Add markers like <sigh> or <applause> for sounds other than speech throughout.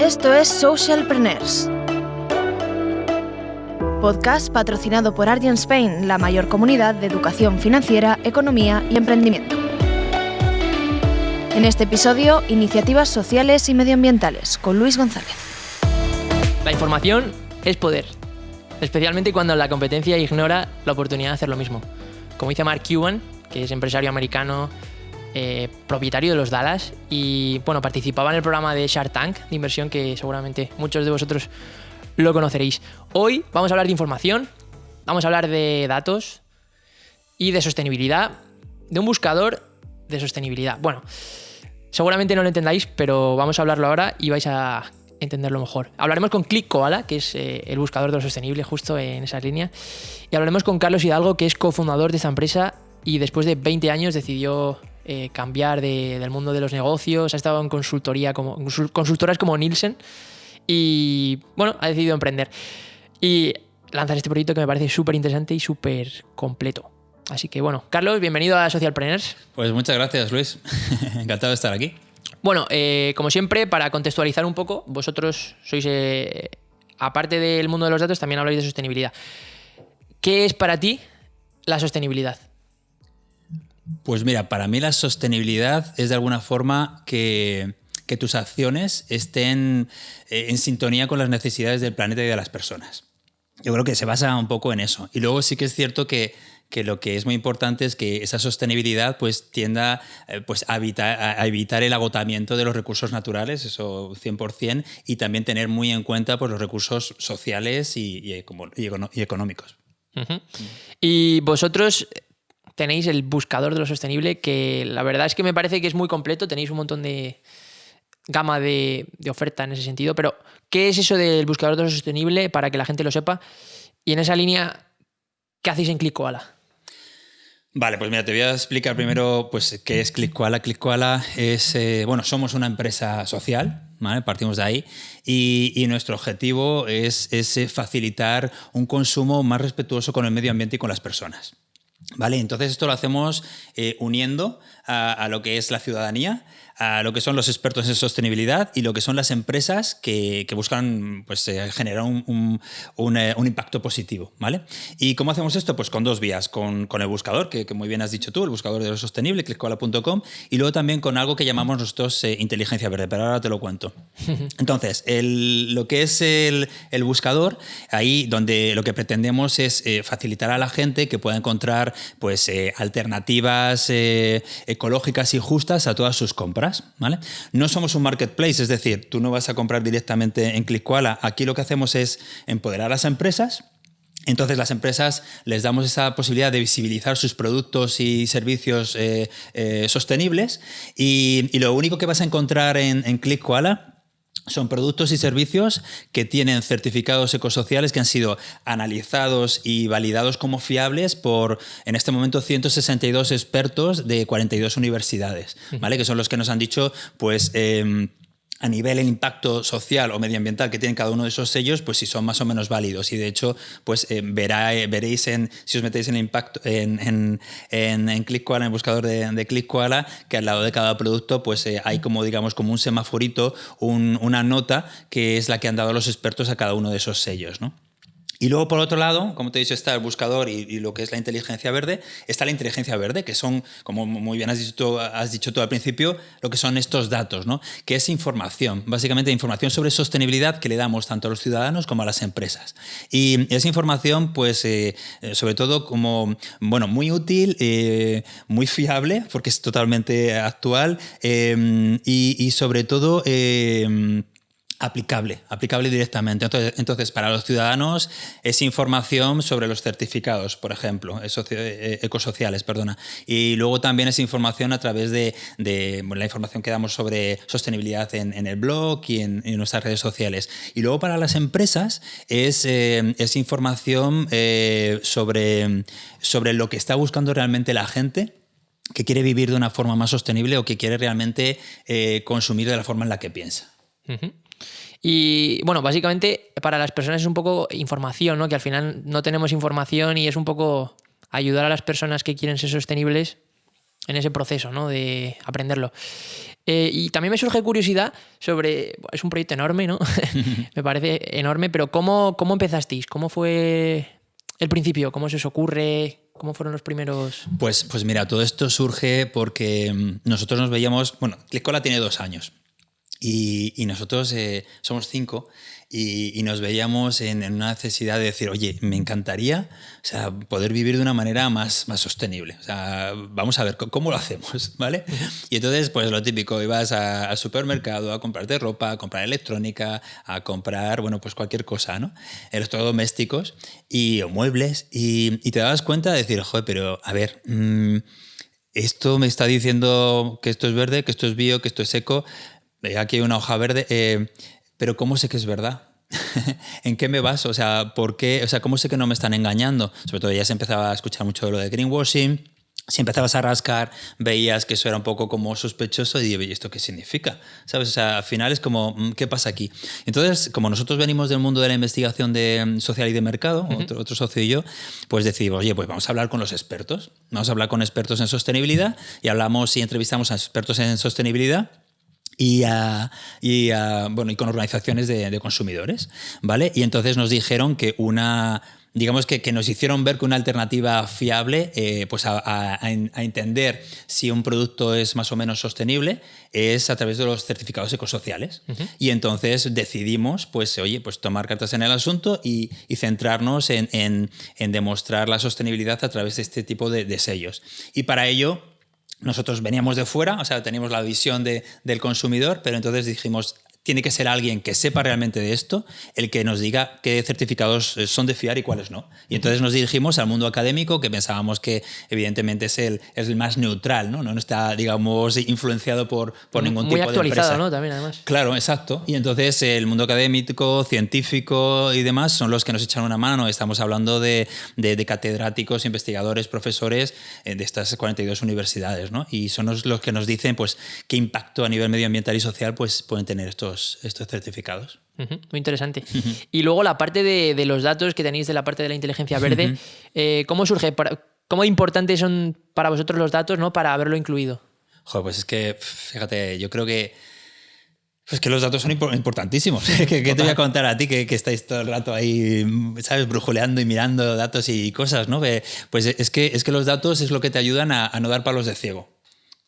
Esto es Socialpreneurs. Podcast patrocinado por Argent Spain, la mayor comunidad de educación financiera, economía y emprendimiento. En este episodio, iniciativas sociales y medioambientales con Luis González. La información es poder, especialmente cuando la competencia ignora la oportunidad de hacer lo mismo. Como dice Mark Cuban, que es empresario americano, eh, propietario de los Dallas, y bueno, participaba en el programa de Shark Tank de inversión que seguramente muchos de vosotros lo conoceréis. Hoy vamos a hablar de información, vamos a hablar de datos y de sostenibilidad, de un buscador de sostenibilidad. Bueno, seguramente no lo entendáis, pero vamos a hablarlo ahora y vais a entenderlo mejor. Hablaremos con Click Koala, que es eh, el buscador de lo sostenible justo en esa línea, y hablaremos con Carlos Hidalgo, que es cofundador de esta empresa y después de 20 años decidió eh, cambiar de- del mundo de los negocios, ha estado en consultoría como, consul- consultoras como Nielsen y bueno, ha decidido emprender y lanzar este proyecto que me parece súper interesante y súper completo. Así que bueno, Carlos, bienvenido a Socialpreneurs. Pues muchas gracias, Luis. <laughs> Encantado de estar aquí. Bueno, eh, como siempre, para contextualizar un poco, vosotros sois, eh, aparte del mundo de los datos, también habláis de sostenibilidad. ¿Qué es para ti la sostenibilidad? Pues mira, para mí la sostenibilidad es de alguna forma que, tus acciones estén eh, en sintonía con las necesidades del planeta y de las personas. Yo creo que se basa un poco en eso. Y luego sí que es cierto que, lo que es muy importante es que esa sostenibilidad pues tienda eh, pues, a, evitar, el agotamiento de los recursos naturales, eso 100%, y también tener muy en cuenta pues, los recursos sociales y, económicos. Y vosotros tenéis el buscador de lo sostenible, que la verdad es que me parece que es muy completo, tenéis un montón de gama de, oferta en ese sentido, pero ¿qué es eso del buscador de lo sostenible para que la gente lo sepa? Y en esa línea, ¿qué hacéis en Click Koala? Vale, pues mira, te voy a explicar primero pues, qué es ClickKoala. ClickKoala es, eh, bueno, somos una empresa social. Partimos de ahí. Y, nuestro objetivo es, es, eh, facilitar un consumo más respetuoso con el medio ambiente y con las personas. ¿Vale? Entonces esto lo hacemos eh, uniendo a, a lo que es la ciudadanía, a lo que son los expertos en sostenibilidad y lo que son las empresas que, que buscan pues, eh, generar un, un- un, eh, un impacto positivo. ¿vale? ¿Y cómo hacemos esto? Pues con dos vías, con, con el buscador, que, que muy bien has dicho tú, el buscador de lo sostenible, clickcola.com, y luego también con algo que llamamos nosotros eh, inteligencia verde, pero ahora te lo cuento. <laughs> Entonces, el- lo que es el, el buscador, ahí donde lo que pretendemos es facilitar a la gente que pueda encontrar pues, alternativas ecológicas y justas a todas sus compras. No somos un marketplace, es decir, tú no vas a comprar directamente en ClickKoala. Aquí lo que hacemos es empoderar a las empresas. Entonces las empresas les damos esa posibilidad de visibilizar sus productos y servicios eh, eh, sostenibles y, lo único que vas a encontrar en, en son productos y servicios que tienen certificados ecosociales que han sido analizados y validados como fiables por, en este momento, 162 expertos de 42 universidades, ¿vale? Que son los que nos han dicho, pues... em, a nivel el impacto social o medioambiental que tienen cada uno de esos sellos, pues si son más o menos válidos. Y de hecho, pues eh, verá- eh, veréis en, si os metéis en impacto en, en, en, en en el buscador de, de que al lado de cada producto, pues eh, hay como digamos como un semaforito, un- una nota que es la que han dado los expertos a cada uno de esos sellos, ¿no? Y luego, por otro lado, como te he dicho, está el buscador y, lo que es la inteligencia verde, está la inteligencia verde, que son, como muy bien has dicho, tú, has dicho tú al principio, lo que son estos datos, ¿no? que es información, básicamente información sobre sostenibilidad que le damos tanto a los ciudadanos como a las empresas. Y esa información, pues, eh, eh, sobre todo como, bueno, muy útil, eh, muy fiable, porque es totalmente actual, y sobre todo... eh, aplicable, aplicable directamente. Entonces, entonces, para los ciudadanos es información sobre los certificados, por ejemplo, socio- eh, ecosociales, perdona. Y luego también es información a través de, de, la información que damos sobre sostenibilidad en, el blog y en, nuestras redes sociales. Y luego para las empresas es, eh, información eh, sobre, sobre lo que está buscando realmente la gente que quiere vivir de una forma más sostenible o que quiere realmente eh, consumir de la forma en la que piensa. Ujú. Y bueno, básicamente para las personas es un poco información, ¿no? Que al final no tenemos información y es un poco ayudar a las personas que quieren ser sostenibles en ese proceso ¿no? de aprenderlo. Eh, y también me surge curiosidad sobre, es un proyecto enorme, ¿no? <laughs> <laughs> me parece enorme, pero ¿cómo, ¿cómo empezasteis? ¿Cómo fue el principio? ¿Cómo se os ocurre? ¿Cómo fueron los primeros...? Pues, pues mira, todo esto surge porque mm, nosotros nos veíamos, bueno, Clickcola tiene dos años y, nosotros eh, somos cinco y, nos veíamos en, una necesidad de decir, oye, me encantaría o sea, poder vivir de una manera más, más sostenible. O sea, vamos a ver cómo lo hacemos, <laughs> ¿vale? Y entonces, pues lo típico, ibas al supermercado a comprarte ropa, a comprar electrónica, a comprar, bueno, pues cualquier cosa, ¿no? Electrodomésticos y muebles y, te dabas cuenta de decir, joder, pero a ver... Mmm, esto me está diciendo que esto es verde, que esto es bio, que esto es seco. Aquí hay una hoja verde. Eh, pero ¿cómo sé que es verdad? <laughs> ¿En qué me baso? O sea, ¿por qué? O sea, ¿cómo sé que no me están engañando? Sobre todo ya se empezaba a escuchar mucho de lo de greenwashing. Si empezabas a rascar, veías que eso era un poco como sospechoso y ¿y esto qué significa? ¿Sabes? O sea, al final es como, mm, ¿qué pasa aquí? Entonces, como nosotros venimos del mundo de la investigación de mm, social y de mercado, otro, otro, socio y yo, pues decidimos, oye, pues vamos a hablar con los expertos. Vamos a hablar con expertos en sostenibilidad y hablamos y entrevistamos a expertos en sostenibilidad y, y, bueno, y con organizaciones de, consumidores, ¿vale? Y entonces nos dijeron que una digamos que, que, nos hicieron ver que una alternativa fiable eh, pues a, a, entender si un producto es más o menos sostenible es a través de los certificados ecosociales. Y entonces decidimos, pues, oye, pues tomar cartas en el asunto y, y centrarnos en, en, en, demostrar la sostenibilidad a través de este tipo de, de sellos. Y para ello nosotros veníamos de fuera, o sea, teníamos la visión de, del consumidor, pero entonces dijimos, tiene que ser alguien que sepa realmente de esto, el que nos diga qué certificados eh, son de fiar y cuáles no. Y entonces nos dirigimos al mundo académico, que pensábamos que evidentemente es el, es el más neutral, ¿no? no está, digamos, influenciado por, por ningún tipo de Muy actualizado, ¿no? También, además. Claro, exacto. Y entonces el mundo académico, científico y demás son los que nos echan una mano. Estamos hablando de, de, catedráticos, investigadores, profesores eh, de estas 42 universidades, ¿no? Y son los, que nos dicen, pues, qué impacto a nivel medioambiental y social pues, pueden tener estos estos, certificados. muy interesante. Y luego la parte de, los datos que tenéis de la parte de la inteligencia verde, eh, ¿cómo surge? ¿Cómo importantes son para vosotros los datos ¿no? para haberlo incluido? Joder, pues es que, fíjate, yo creo que pues que los datos son importantísimos. <laughs> ¿Qué, te voy a contar a ti que, que, estáis todo el rato ahí, ¿sabes? Brujuleando y mirando datos y cosas, ¿no? Pues es que, es que los datos es lo que te ayudan a, a no dar palos de ciego.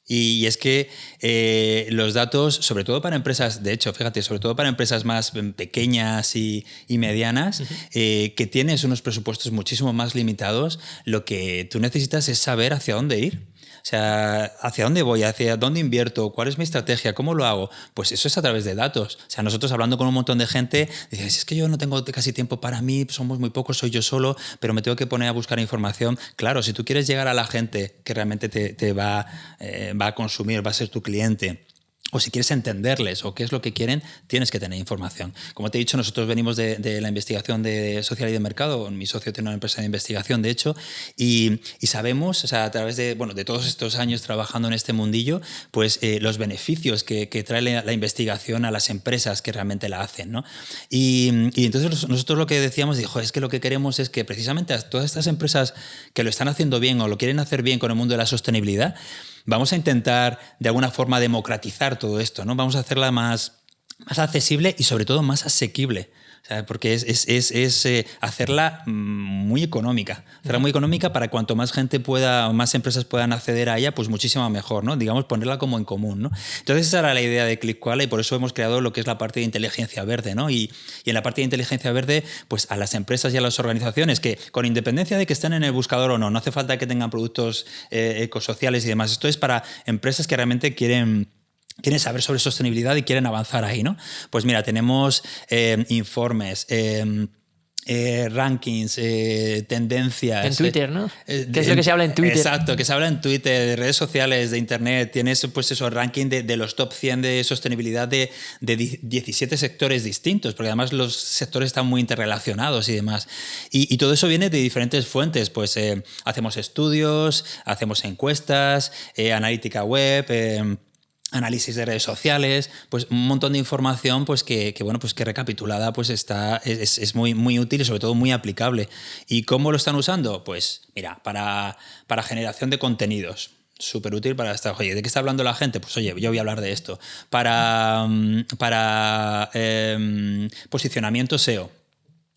Y, es que eh, los datos, sobre todo para empresas, de hecho, fíjate, sobre todo para empresas más pequeñas y, medianas, eh, que tienes unos presupuestos muchísimo más limitados, lo que tú necesitas es saber hacia dónde ir. O sea, ¿hacia dónde voy? ¿Hacia dónde invierto? ¿Cuál es mi estrategia? ¿Cómo lo hago? Pues eso es a través de datos. O sea, nosotros hablando con un montón de gente, dices, es que yo no tengo casi tiempo para mí, somos muy pocos, soy yo solo, pero me tengo que poner a buscar información. Claro, si tú quieres llegar a la gente que realmente te, va, eh, va a consumir, va a ser tu cliente, o si quieres entenderles o qué es lo que quieren, tienes que tener información. Como te he dicho, nosotros venimos de, la investigación de social y de mercado, mi socio tiene una empresa de investigación, de hecho, y, sabemos, o sea, a través de, bueno, de todos estos años trabajando en este mundillo, pues eh, los beneficios que, trae la, investigación a las empresas que realmente la hacen. ¿no? Y, entonces nosotros lo que decíamos, dijo, es que lo que queremos es que precisamente a todas estas empresas que lo están haciendo bien o lo quieren hacer bien con el mundo de la sostenibilidad, vamos a intentar de alguna forma democratizar todo esto, ¿no? Vamos a hacerla más, más accesible y sobre todo más asequible porque es, es, es, eh, hacerla mm, muy económica. Hacerla muy económica para cuanto más gente pueda, más empresas puedan acceder a ella, pues muchísimo mejor, ¿no? Digamos, ponerla como en común, ¿no? Entonces esa era la idea de ClickQuala y por eso hemos creado lo que es la parte de inteligencia verde, ¿no? Y, y, en la parte de inteligencia verde, pues a las empresas y a las organizaciones que, con independencia de que estén en el buscador o no, no hace falta que tengan productos eh, ecosociales y demás. Esto es para empresas que realmente quieren quieren saber sobre sostenibilidad y quieren avanzar ahí, ¿no? Pues mira, tenemos eh, informes, eh, eh, rankings, tendencias. En Twitter, ¿no? ¿Qué es lo que se habla en Twitter? Exacto, que se habla en Twitter, de redes sociales, de Internet. Tienes pues eso, ranking de, los top 100 de sostenibilidad de, de, 17 sectores distintos, porque además los sectores están muy interrelacionados y demás. Y, y todo eso viene de diferentes fuentes. Pues hacemos estudios, hacemos encuestas, analítica web análisis de redes sociales, pues un montón de información pues que, bueno, pues que recapitulada pues está, es, muy, muy útil y sobre todo muy aplicable. ¿Y cómo lo están usando? Pues mira, para, para generación de contenidos. Súper útil para estar, oye, ¿de qué está hablando la gente? Pues oye, yo voy a hablar de esto. Para, mm, para em, posicionamiento SEO,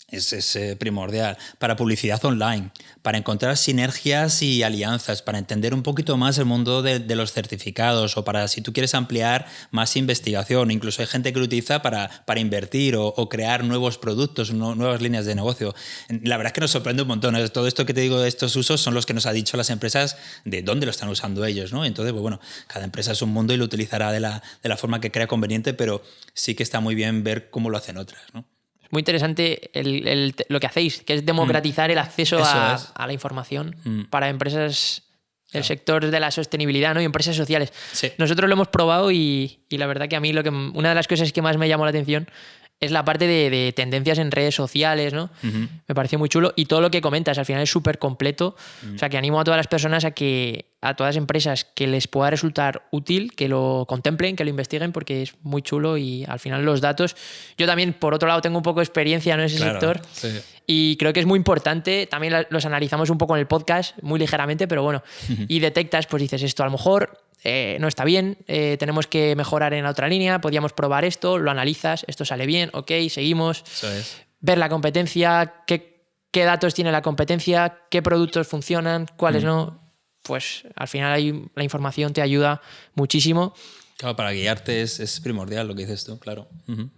es, eh, primordial. Para publicidad online, para encontrar sinergias y alianzas, para entender un poquito más el mundo de, los certificados o para si tú quieres ampliar más investigación. Incluso hay gente que lo utiliza para, para invertir o, crear nuevos productos, nuevas líneas de negocio. La verdad es que nos sorprende un montón. Todo esto que te digo de estos usos son los que nos ha dicho las empresas de dónde lo están usando ellos. ¿no? Entonces, pues bueno, cada empresa es un mundo y lo utilizará de la, de la forma que crea conveniente, pero sí que está muy bien ver cómo lo hacen otras. ¿no? Muy interesante lo que hacéis, que es democratizar el acceso a, la información mm. para empresas del sector de la sostenibilidad ¿no? y empresas sociales. Nosotros lo hemos probado y, y, la verdad que a mí lo que, una de las cosas que más me llamó la atención es la parte de, tendencias en redes sociales, ¿no? Me pareció muy chulo. Y todo lo que comentas, al final es súper completo. O sea, que animo a todas las personas a que, a todas las empresas que les pueda resultar útil, que lo contemplen, que lo investiguen, porque es muy chulo y al final los datos. Yo también, por otro lado, tengo un poco de experiencia en ese sector. Y creo que es muy importante. También los analizamos un poco en el podcast, muy ligeramente, pero bueno. Y detectas, pues dices, esto a lo mejor eh, no está bien, eh, tenemos que mejorar en la otra línea, podíamos probar esto, lo analizas, esto sale bien, ok, seguimos. Ver la competencia, qué, datos tiene la competencia, qué productos funcionan, cuáles mm. no. Pues al final hay, la información te ayuda muchísimo. Claro, para guiarte es, primordial lo que dices tú, claro.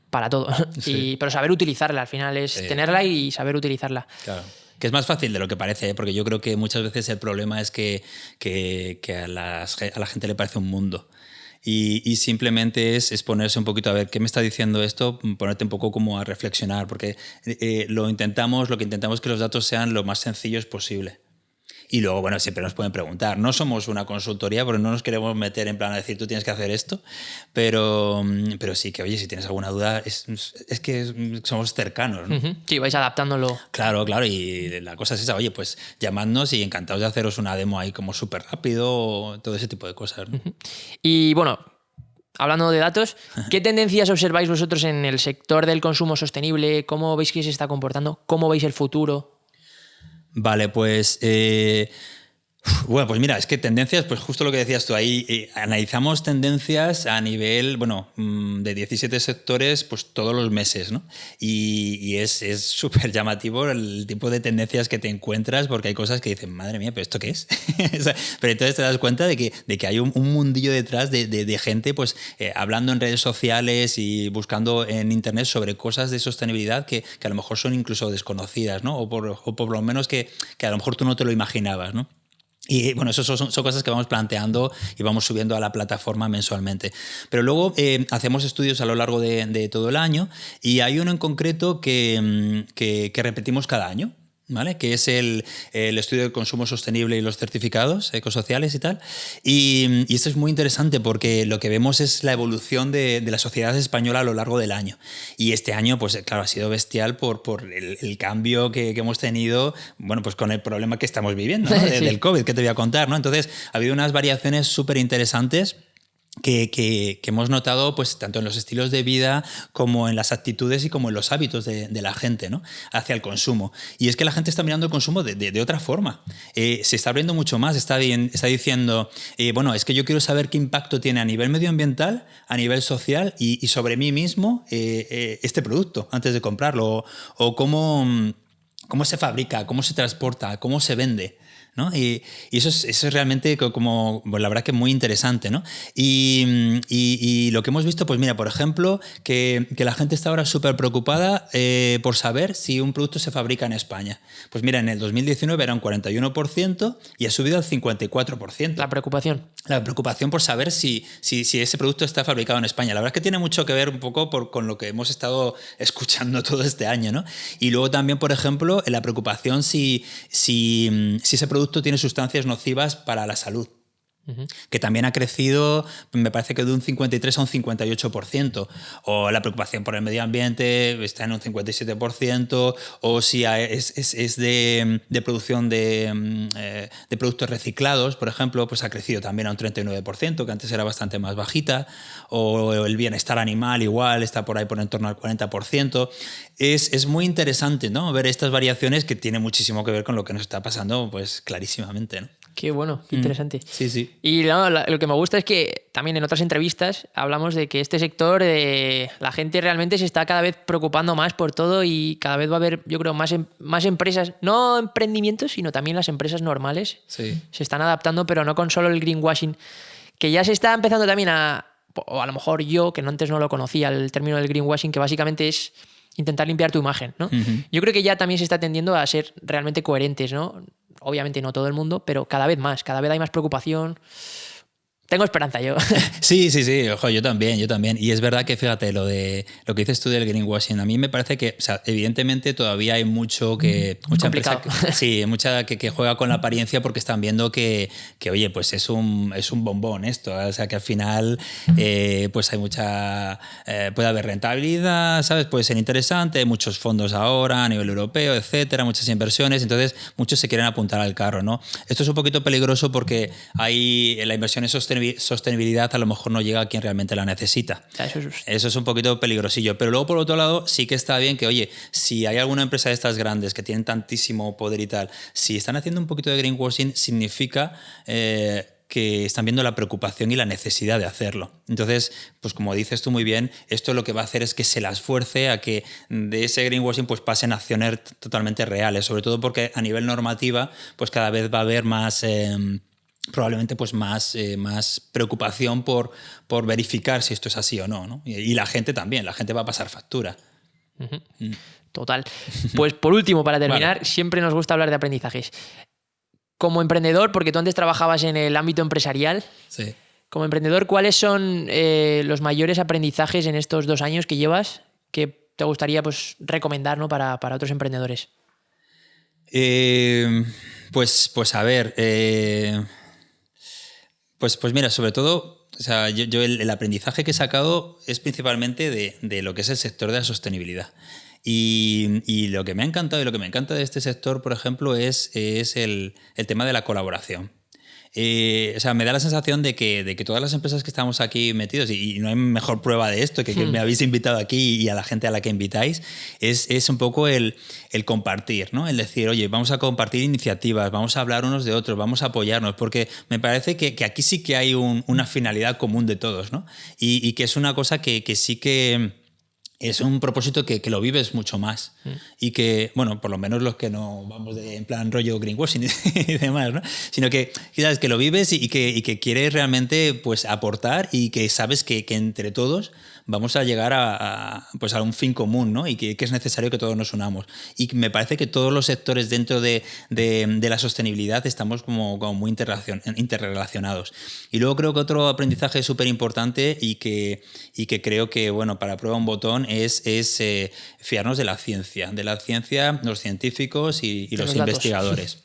Para todo. <laughs> pero saber utilizarla al final es tenerla y saber utilizarla. Claro que es más fácil de lo que parece, ¿eh? porque yo creo que muchas veces el problema es que, que, a, la gente le parece un mundo. Y, simplemente es, ponerse un poquito a ver qué me está diciendo esto, ponerte un poco como a reflexionar, porque eh, lo intentamos, lo que intentamos es que los datos sean lo más sencillos posible. Y luego, bueno, siempre nos pueden preguntar. No somos una consultoría porque no nos queremos meter en plan a decir tú tienes que hacer esto, pero, pero sí que, oye, si tienes alguna duda, es, es que somos cercanos. ¿no? Sí, vais adaptándolo. Claro, claro. Y la cosa es esa, oye, pues llamadnos y encantados de haceros una demo ahí como súper rápido, todo ese tipo de cosas. Y bueno, hablando de datos, <laughs> ¿qué tendencias observáis vosotros en el sector del consumo sostenible? ¿Cómo veis que se está comportando? ¿Cómo veis el futuro? Vale, pues eh, bueno, pues mira, es que tendencias, pues justo lo que decías tú ahí, eh, analizamos tendencias a nivel, bueno, mm, de 17 sectores, pues todos los meses, ¿no? Y, es súper llamativo el tipo de tendencias que te encuentras, porque hay cosas que dicen, madre mía, pero ¿esto qué es? <laughs> pero entonces te das cuenta de que, de que hay un, mundillo detrás de, gente, pues, eh, hablando en redes sociales y buscando en Internet sobre cosas de sostenibilidad que, a lo mejor son incluso desconocidas, ¿no? O por, lo menos que a lo mejor tú no te lo imaginabas, ¿no? Y bueno, eso son, cosas que vamos planteando y vamos subiendo a la plataforma mensualmente. Pero luego eh, hacemos estudios a lo largo de, todo el año y hay uno en concreto que, mm, que repetimos cada año. ¿Vale? que es el, estudio del consumo sostenible y los certificados ecosociales y tal. Y, esto es muy interesante porque lo que vemos es la evolución de, la sociedad española a lo largo del año. Y este año, pues claro, ha sido bestial por, por el, cambio que, hemos tenido, bueno, pues con el problema que estamos viviendo, <laughs> del COVID, que te voy a contar, ¿no? Entonces, ha habido unas variaciones súper interesantes que, hemos notado pues, tanto en los estilos de vida como en las actitudes y como en los hábitos de, la gente ¿no? hacia el consumo. Y es que la gente está mirando el consumo de, otra forma. Eh, se está abriendo mucho más, está, está diciendo, eh, bueno, es que yo quiero saber qué impacto tiene a nivel medioambiental, a nivel social y, sobre mí mismo eh, este producto antes de comprarlo, o, cómo, cómo se fabrica, cómo se transporta, cómo se vende. Y, eso, es, eso, es, realmente como, pues la verdad que muy interesante, ¿no? Y, lo que hemos visto, pues mira, por ejemplo, que, la gente está ahora súper preocupada eh, por saber si un producto se fabrica en España. Pues mira, en el 2019 era un 41% y ha subido al 54%. La preocupación. La preocupación por saber si, si, si, ese producto está fabricado en España. La verdad es que tiene mucho que ver un poco por, con lo que hemos estado <laughs> escuchando todo este año, ¿no? Y luego también, por ejemplo, la preocupación si, si, si ese producto tiene sustancias nocivas para la salud que también ha crecido, me parece que de un 53 a un 58%, o la preocupación por el medio ambiente está en un 57%, o si es, es, de, de, producción de, eh, de, productos reciclados, por ejemplo, pues ha crecido también a un 39%, que antes era bastante más bajita, o el bienestar animal igual está por ahí por en torno al 40%. Es, es muy interesante ¿no? ver estas variaciones que tiene muchísimo que ver con lo que nos está pasando, pues clarísimamente. ¿no? Qué bueno, qué interesante. Sí, sí. Y no, lo que me gusta es que también en otras entrevistas hablamos de que este sector, eh, la gente realmente se está cada vez preocupando más por todo y cada vez va a haber, yo creo, más, em- más empresas, no emprendimientos, sino también las empresas normales Sí. se están adaptando, pero no con solo el greenwashing, que ya se está empezando también a, o a lo mejor yo, que no antes no lo conocía, el término del greenwashing, que básicamente es intentar limpiar tu imagen, ¿no? Yo creo que ya también se está tendiendo a ser realmente coherentes, ¿no? Obviamente no todo el mundo, pero cada vez más, cada vez hay más preocupación. Tengo esperanza yo. <laughs> Sí, sí, sí, ojo, yo también, yo también. Y es verdad que fíjate, lo de lo que dices tú del greenwashing, a mí me parece que, o sea, evidentemente todavía hay mucho que. Mucha empresa que- <laughs> sí, mucha que, que juega con la apariencia porque están viendo que, que, oye, pues es un, es un bombón esto. ¿eh? O sea, que al final, eh, pues hay mucha. eh, puede haber rentabilidad, ¿sabes? Puede ser interesante, hay muchos fondos ahora a nivel europeo, etcétera, muchas inversiones. Entonces, muchos se quieren apuntar al carro, ¿no? Esto es un poquito peligroso porque hay la inversión en sostenibi- sostenibilidad a lo mejor no llega a quien realmente la necesita. Eso es- Eso es un poquito peligrosillo. Pero luego, por otro lado, sí que está bien que, oye, si hay alguna empresa de estas grandes que tienen tantísimo poder y tal, si están haciendo un poquito de greenwashing, significa eh, que están viendo la preocupación y la necesidad de hacerlo. Entonces, pues como dices tú muy bien, esto lo que va a hacer es que se las fuerce a que de ese greenwashing pues pasen a acciones totalmente reales, sobre todo porque a nivel normativa, pues cada vez va a haber más... em, probablemente pues más, eh, más preocupación por, por verificar si esto es así o no, ¿no? Y, y la gente también, la gente va a pasar factura. Total. Pues por último, para <laughs> terminar, siempre nos gusta hablar de aprendizajes. Como emprendedor, porque tú antes trabajabas en el ámbito empresarial, Sí. como emprendedor, ¿cuáles son eh, los mayores aprendizajes en estos dos años que llevas que te gustaría pues, recomendar ¿no? para, para otros emprendedores? Eh, pues, pues a ver, pues, pues mira, sobre todo, o sea, yo, yo el, el aprendizaje que he sacado es principalmente de, de lo que es el sector de la sostenibilidad. Y, y lo que me ha encantado y lo que me encanta de este sector, por ejemplo, es, es el, el tema de la colaboración. Eh, o sea, me da la sensación de que, de que todas las empresas que estamos aquí metidos, y, y no hay mejor prueba de esto que, que me habéis invitado aquí y a la gente a la que invitáis, es, es un poco el, el compartir, ¿no? El decir, oye, vamos a compartir iniciativas, vamos a hablar unos de otros, vamos a apoyarnos, porque me parece que, que aquí sí que hay un- una finalidad común de todos, ¿no? Y, y que es una cosa que, que sí que es un propósito que, que lo vives mucho más y que, bueno, por lo menos los que no vamos de, en plan rollo greenwashing <laughs> y demás, ¿no? Sino que, quizás que lo vives y, y que, y que quieres realmente pues, aportar y que sabes que, que entre todos vamos a llegar a, a, pues, a un fin común ¿no? y que, que es necesario que todos nos unamos. Y me parece que todos los sectores dentro de, de, de la sostenibilidad estamos como, como muy interrelacion- interrelacionados. Y luego creo que otro aprendizaje súper importante y que, y que creo que, bueno, para prueba un botón es, es eh, fiarnos de la ciencia, de la ciencia, los científicos y, y los, los investigadores.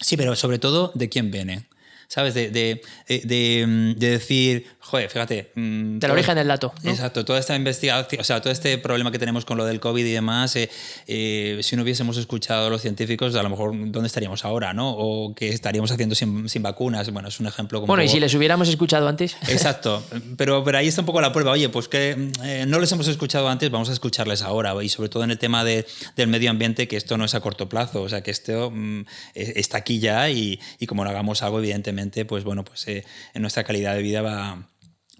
Sí, pero sobre todo de quién viene. ¿Sabes? De, de, de- de- de decir, joder, fíjate. mm, Del origen del dato. ¿no? Exacto, toda esta investigación, o sea, todo este problema que tenemos con lo del COVID y demás, eh, eh, si no hubiésemos escuchado a los científicos, a lo mejor dónde estaríamos ahora, ¿no? O qué estaríamos haciendo sin, sin vacunas. Bueno, es un ejemplo como. Bueno, y si les hubiéramos escuchado antes. <laughs> Exacto, pero, pero ahí está un poco la prueba. Oye, pues que eh, no les hemos escuchado antes, vamos a escucharles ahora. Y sobre todo en el tema de- del medio ambiente, que esto no es a corto plazo, o sea, que esto mm, eh, está aquí ya y, y como no hagamos algo, evidentemente, pues bueno, pues en nuestra calidad de vida va,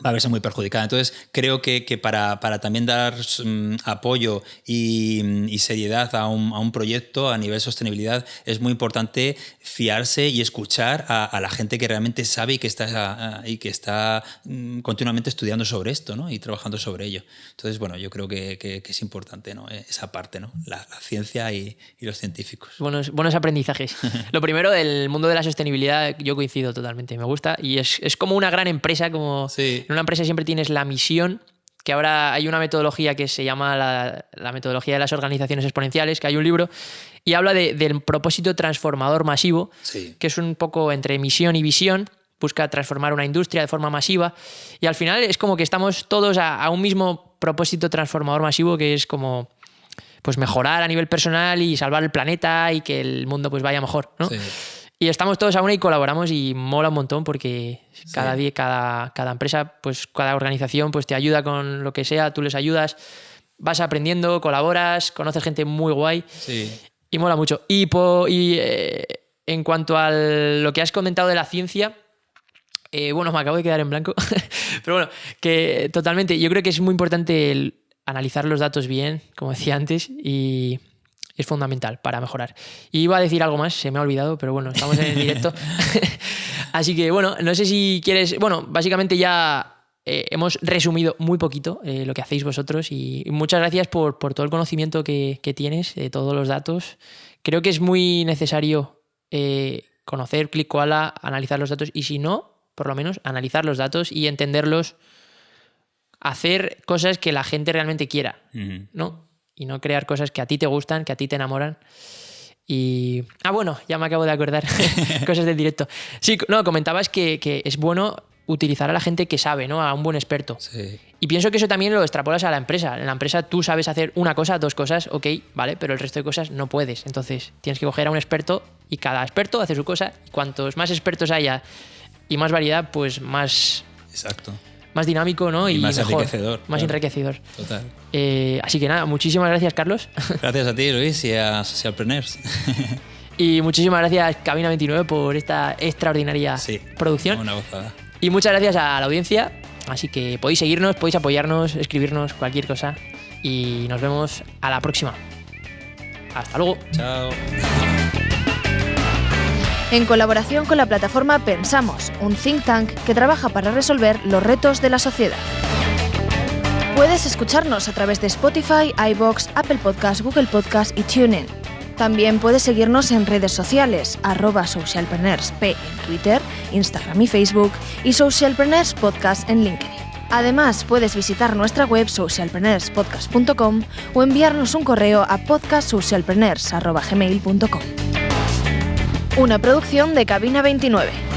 va a verse muy perjudicada. Entonces, creo que, que para, para también dar mm, apoyo y, y seriedad a un, a un proyecto a nivel sostenibilidad, es muy importante fiarse y escuchar a, a la gente que realmente sabe y que está, y que está mm, continuamente estudiando sobre esto ¿no? y trabajando sobre ello. Entonces, bueno, yo creo que, que- que es importante ¿no? esa parte, ¿no? la, la ciencia y, y los científicos. Buenos, buenos aprendizajes. <laughs> Lo primero, el mundo de la sostenibilidad, yo coincido totalmente, me gusta. Y es, es como una gran empresa, como Sí. En una empresa siempre tienes la misión, que ahora hay una metodología que se llama la, la metodología de las organizaciones exponenciales, que hay un libro, y habla de- del propósito transformador masivo, Sí. que es un poco entre misión y visión, busca transformar una industria de forma masiva, y al final es como que estamos todos a, a un mismo propósito transformador masivo, que es como pues mejorar a nivel personal y salvar el planeta y que el mundo pues vaya mejor, ¿no? Sí. Y estamos todos a una y colaboramos y mola un montón porque cada día, cada, cada empresa, pues cada organización pues te ayuda con lo que sea, tú les ayudas, vas aprendiendo, colaboras, conoces gente muy guay Sí. y mola mucho. Y, po- y eh, en cuanto a lo que has comentado de la ciencia, eh, bueno, me acabo de quedar en blanco, <laughs> pero bueno, que totalmente, yo creo que es muy importante analizar los datos bien, como decía antes, y es fundamental para mejorar. Y iba a decir algo más, se me ha olvidado, pero bueno, estamos en el directo. <laughs> Así que bueno, no sé si quieres, bueno, básicamente ya eh, hemos resumido muy poquito eh, lo que hacéis vosotros y, muchas gracias por, todo el conocimiento que, tienes, de todos los datos. Creo que es muy necesario eh, conocer ClickKoala, analizar los datos y si no, por lo menos analizar los datos y entenderlos, hacer cosas que la gente realmente quiera, ¿no? Y no crear cosas que a ti te gustan, que a ti te enamoran. Y. Ah, bueno, ya me acabo de acordar. <laughs> cosas del directo. Sí, no, comentabas que, que es bueno utilizar a la gente que sabe, ¿no? A un buen experto. Y pienso que eso también lo extrapolas a la empresa. En la empresa tú sabes hacer una cosa, dos cosas, ok, vale, pero el resto de cosas no puedes. Entonces tienes que coger a un experto y cada experto hace su cosa. Cuantos más expertos haya y más variedad, pues más. Exacto. Más dinámico, ¿no? Y, más enriquecedor. Más enriquecedor. Total. Eh, así que nada, muchísimas gracias, Carlos. <laughs> Gracias a ti, Luis, y a Socialpreneurs. <laughs> y muchísimas gracias, Cabina 29, por esta extraordinaria sí, producción. Una gozada. Y muchas gracias a la audiencia. Así que podéis seguirnos, podéis apoyarnos, escribirnos cualquier cosa. Y nos vemos a la próxima. Hasta luego. Chao. En colaboración con la plataforma Pensamos, un think tank que trabaja para resolver los retos de la sociedad. Puedes escucharnos a través de Spotify, iBox, Apple Podcasts, Google Podcasts y TuneIn. También puedes seguirnos en redes sociales, arroba socialpreneursp en Twitter, Instagram y Facebook y Socialpreneurs Podcast en LinkedIn. Además, puedes visitar nuestra web socialpreneurspodcast.com o enviarnos un correo a podcastsocialpreneurs.gmail.com. Una producción de Cabina 29.